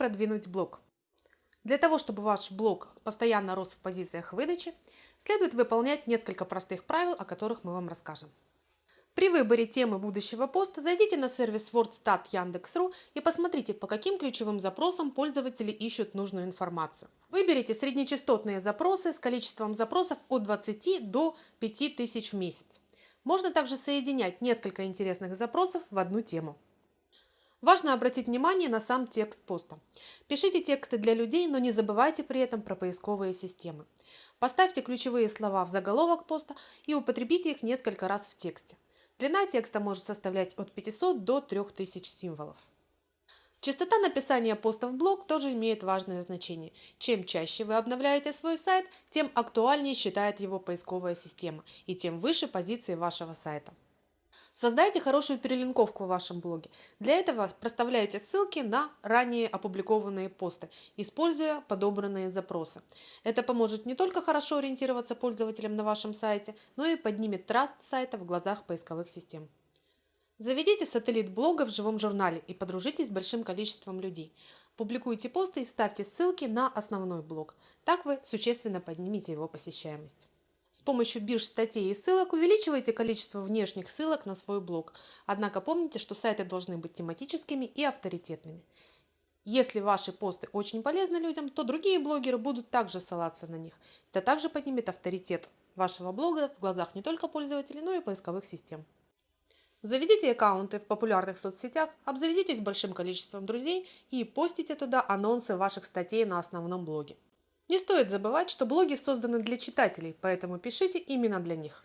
продвинуть блог? Для того, чтобы ваш блог постоянно рос в позициях выдачи, следует выполнять несколько простых правил, о которых мы вам расскажем. При выборе темы будущего поста зайдите на сервис WordStat Яндекс.ру и посмотрите, по каким ключевым запросам пользователи ищут нужную информацию. Выберите среднечастотные запросы с количеством запросов от 20 до 5000 в месяц. Можно также соединять несколько интересных запросов в одну тему. Важно обратить внимание на сам текст поста. Пишите тексты для людей, но не забывайте при этом про поисковые системы. Поставьте ключевые слова в заголовок поста и употребите их несколько раз в тексте. Длина текста может составлять от 500 до 3000 символов. Частота написания поста в блог тоже имеет важное значение. Чем чаще вы обновляете свой сайт, тем актуальнее считает его поисковая система и тем выше позиции вашего сайта. Создайте хорошую перелинковку в вашем блоге. Для этого проставляйте ссылки на ранее опубликованные посты, используя подобранные запросы. Это поможет не только хорошо ориентироваться пользователям на вашем сайте, но и поднимет траст сайта в глазах поисковых систем. Заведите сателлит блога в живом журнале и подружитесь с большим количеством людей. Публикуйте посты и ставьте ссылки на основной блог. Так вы существенно поднимете его посещаемость. С помощью бирж статей и ссылок увеличивайте количество внешних ссылок на свой блог. Однако помните, что сайты должны быть тематическими и авторитетными. Если ваши посты очень полезны людям, то другие блогеры будут также ссылаться на них. Это также поднимет авторитет вашего блога в глазах не только пользователей, но и поисковых систем. Заведите аккаунты в популярных соцсетях, обзаведитесь большим количеством друзей и постите туда анонсы ваших статей на основном блоге. Не стоит забывать, что блоги созданы для читателей, поэтому пишите именно для них.